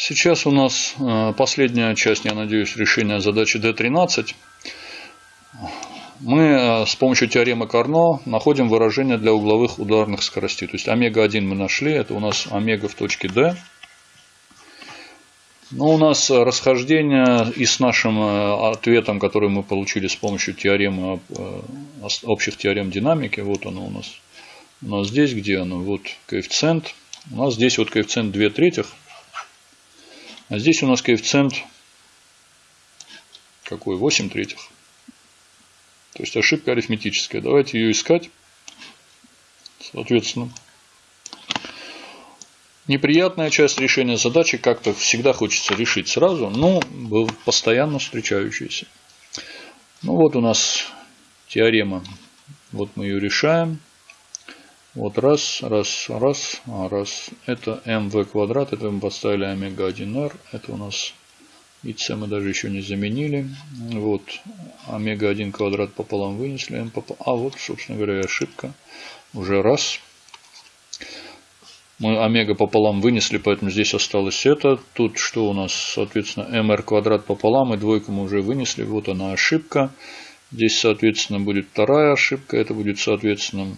Сейчас у нас э, последняя часть, я надеюсь, решения задачи D13. Мы э, с помощью теоремы Карно находим выражение для угловых ударных скоростей. То есть омега-1 мы нашли, это у нас омега в точке D. Но у нас расхождение и с нашим э, ответом, который мы получили с помощью теоремы, общих теорем динамики. Вот оно у нас. У нас здесь, где оно? Вот коэффициент. У нас здесь вот коэффициент 2 третьих. А здесь у нас коэффициент какой? 8 третьих. То есть ошибка арифметическая. Давайте ее искать. Соответственно, неприятная часть решения задачи как-то всегда хочется решить сразу, но постоянно встречающаяся. Ну вот у нас теорема. Вот мы ее решаем. Вот раз, раз, раз, а, раз. Это mv квадрат, это мы поставили омега-1r. Это у нас и c мы даже еще не заменили. Вот омега-1 квадрат пополам вынесли. m пополам. А вот, собственно говоря, ошибка. Уже раз. Мы омега пополам вынесли, поэтому здесь осталось это. Тут что у нас, соответственно, mr квадрат пополам и двойку мы уже вынесли. Вот она ошибка. Здесь, соответственно, будет вторая ошибка. Это будет, соответственно,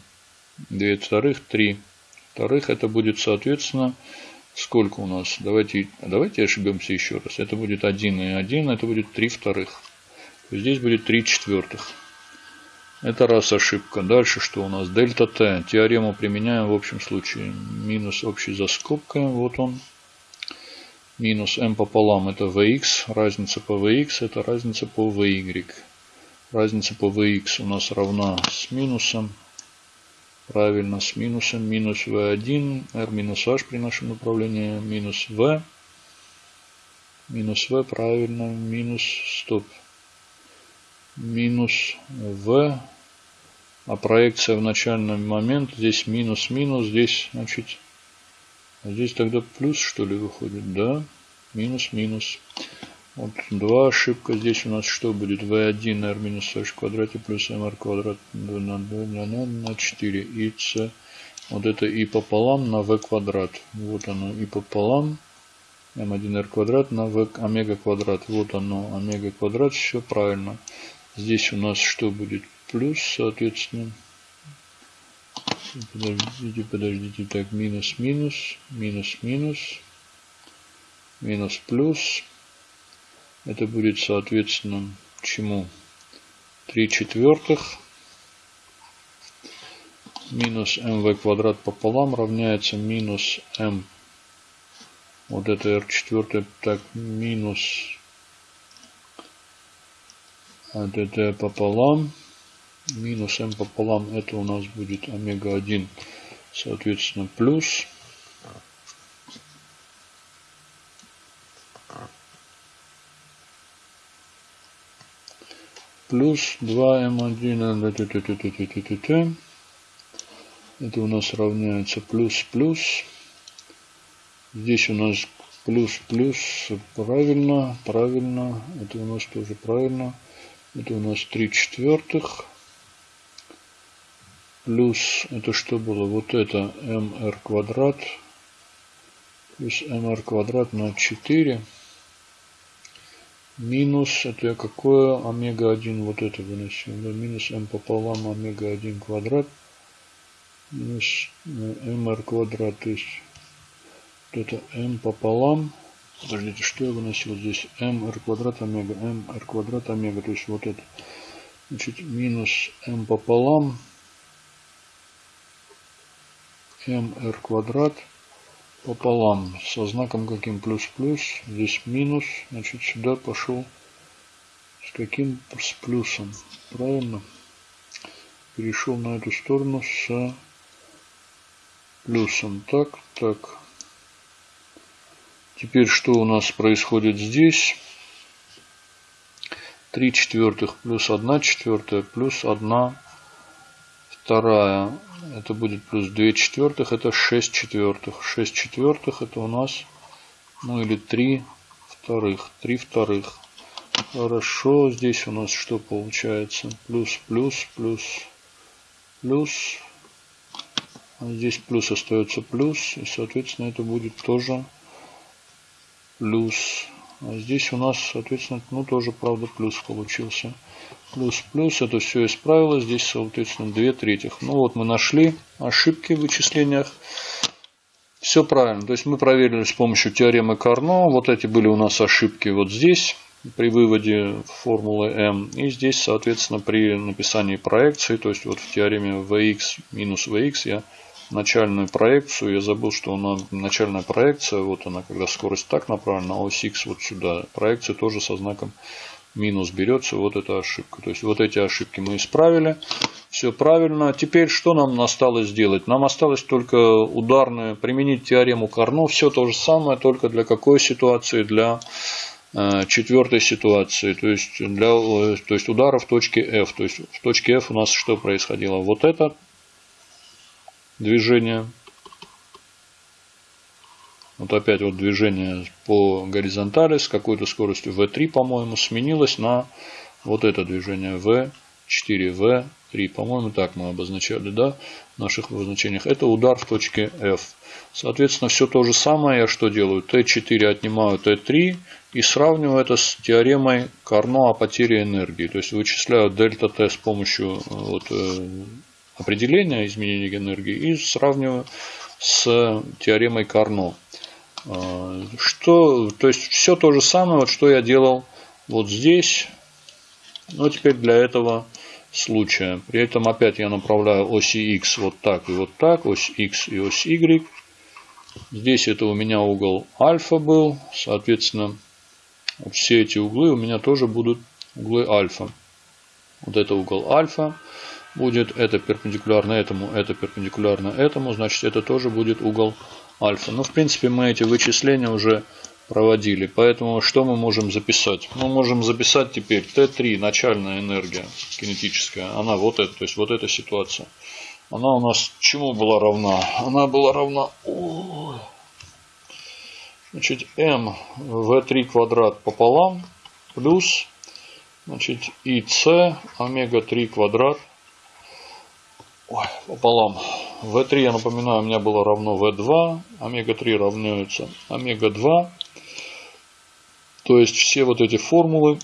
2 вторых, 3 вторых. Это будет, соответственно, сколько у нас? Давайте, давайте ошибемся еще раз. Это будет 1 и 1, это будет 3 вторых. Здесь будет 3 четвертых. Это раз ошибка. Дальше что у нас? Дельта Т. Теорему применяем в общем случае. Минус общий за скобкой. Вот он. Минус m пополам это vx. Разница по vx это разница по vy. Разница по vx у нас равна с минусом Правильно, с минусом. Минус v1, r минус h при нашем направлении. Минус v. Минус v, правильно. Минус, стоп. Минус v. А проекция в начальный момент. Здесь минус, минус. Здесь, значит, здесь тогда плюс, что ли, выходит? Да. Минус, минус. Вот два ошибка. Здесь у нас что будет? v1 r минус h в квадрате плюс mr квадрат на, на, на, на 4 и c. Вот это и пополам на v квадрат. Вот оно и пополам. m1r квадрат на v омега квадрат. Вот оно омега квадрат. Все правильно. Здесь у нас что будет? Плюс, соответственно. Подождите, подождите. Так, минус, минус, минус, минус, минус, плюс. Это будет соответственно чему? 3 четвертых минус mv квадрат пополам равняется минус m. Вот это r четвертое. Так, минус вот это пополам. Минус m пополам. Это у нас будет омега 1. Соответственно, плюс. Плюс 2m1 это у нас равняется плюс плюс. Здесь у нас плюс плюс. Правильно правильно. Это у нас тоже правильно. Это у нас 3 четвертых. Плюс это что было? Вот это mr квадрат. Плюс mr квадрат на 4 минус, это какое? Омега-1, вот это выносим, да, минус m пополам омега-1 квадрат, минус mr э, квадрат, то есть вот это m пополам, подождите, что я выносил здесь, mr квадрат омега, mr квадрат омега, то есть вот это, значит, минус m пополам, mr квадрат, пополам со знаком каким плюс-плюс. Здесь минус. Значит, сюда пошел с каким? С плюсом. Правильно? Перешел на эту сторону с плюсом. Так, так. Теперь что у нас происходит здесь? 3 четвертых плюс 1 четвертая плюс 1 вторая это будет плюс 2 четвертых, это 6 четвертых. 6 четвертых это у нас, ну или 3 вторых, 3 вторых. Хорошо, здесь у нас что получается? Плюс, плюс, плюс, плюс. А здесь плюс остается плюс, и соответственно это будет тоже плюс. А здесь у нас, соответственно, ну тоже, правда, плюс получился. Плюс, плюс, это все исправилось. Здесь, соответственно, 2 третьих. Ну вот мы нашли ошибки в вычислениях. Все правильно. То есть мы проверили с помощью теоремы Карно. Вот эти были у нас ошибки вот здесь при выводе формулы m. И здесь, соответственно, при написании проекции, то есть вот в теореме vx минус vx я начальную проекцию, я забыл, что она начальная проекция, вот она, когда скорость так направлена, а ось x вот сюда. Проекция тоже со знаком минус берется, вот эта ошибка. То есть вот эти ошибки мы исправили. Все правильно. Теперь что нам осталось сделать? Нам осталось только ударную, применить теорему Карно. Все то же самое, только для какой ситуации? Для э, четвертой ситуации, то есть, для, э, то есть удара в точке F. То есть в точке F у нас что происходило? Вот это движение. Вот опять вот движение по горизонтали с какой-то скоростью V3, по-моему, сменилось на вот это движение V4, V3. По-моему, так мы обозначали, да, в наших обозначениях. Это удар в точке F. Соответственно, все то же самое я что делаю? Т4 отнимаю Т3 и сравниваю это с теоремой Карно о потере энергии. То есть вычисляю дельта Т с помощью вот, определения изменения энергии и сравниваю с теоремой Карно. А, что, то есть все то же самое, вот что я делал вот здесь, но теперь для этого случая. При этом опять я направляю оси x вот так и вот так, ось x и ось y. Здесь это у меня угол альфа был, соответственно, все эти углы у меня тоже будут углы альфа. Вот это угол альфа будет, это перпендикулярно этому, это перпендикулярно этому, значит это тоже будет угол альфа. Ну, в принципе, мы эти вычисления уже проводили. Поэтому что мы можем записать? Мы можем записать теперь Т3, начальная энергия кинетическая. Она вот эта, то есть вот эта ситуация. Она у нас чему была равна? Она была равна... Значит, m v3 квадрат пополам плюс значит, ИС омега 3 квадрат Ой, пополам. В3, я напоминаю, у меня было равно В2. Омега-3 равняется омега-2. То есть все вот эти формулы,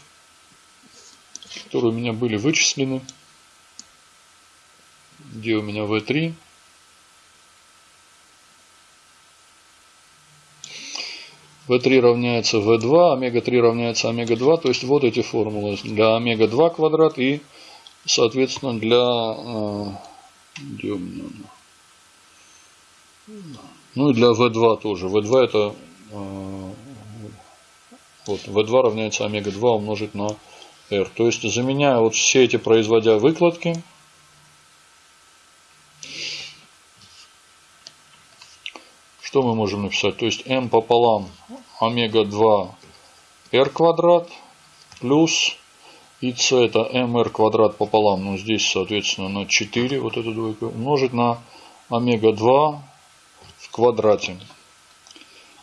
которые у меня были вычислены. Где у меня В3? В3 равняется В2, омега-3 равняется омега-2. То есть вот эти формулы для омега-2 квадрат и, соответственно, для э, где у меня Ну и для V2 тоже. V2 это э, вот, V2 равняется омега-2 умножить на R. То есть заменяя вот все эти, производя выкладки, что мы можем написать? То есть m пополам омега-2 r квадрат плюс c это mr квадрат пополам, ну здесь соответственно на 4, вот эту двойку, умножить на омега-2 в квадрате.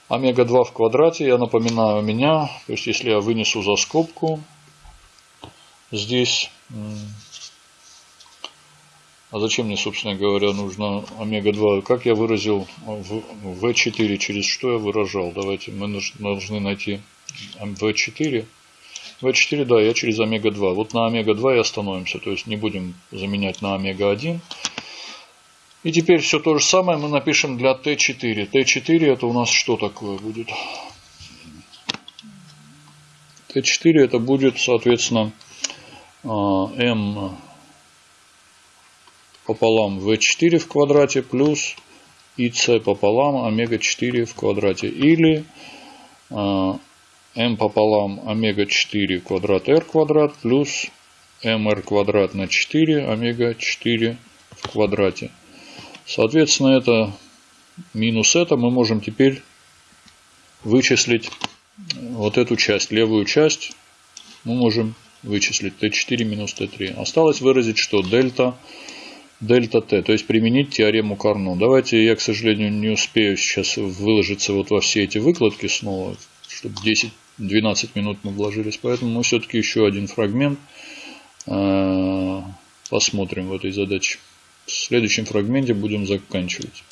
Омега-2 в квадрате, я напоминаю, у меня, то есть если я вынесу за скобку здесь, а зачем мне, собственно говоря, нужно омега-2? Как я выразил в V4, через что я выражал? Давайте, мы должны найти V4. V4, да, я через омега-2. Вот на омега-2 и остановимся. То есть не будем заменять на омега-1. И теперь все то же самое мы напишем для Т4. Т4 это у нас что такое будет? Т4 это будет, соответственно, а, М пополам В4 в квадрате плюс ИС пополам омега-4 в квадрате. Или а, m пополам омега 4 квадрат r квадрат плюс mr квадрат на 4 омега 4 в квадрате. Соответственно, это минус это мы можем теперь вычислить вот эту часть, левую часть мы можем вычислить t4 минус t3. Осталось выразить, что дельта дельта t, то есть применить теорему Карно. Давайте я, к сожалению, не успею сейчас выложиться вот во все эти выкладки снова, чтобы 10 12 минут мы вложились, поэтому мы все-таки еще один фрагмент э, посмотрим в этой задаче. В следующем фрагменте будем заканчивать.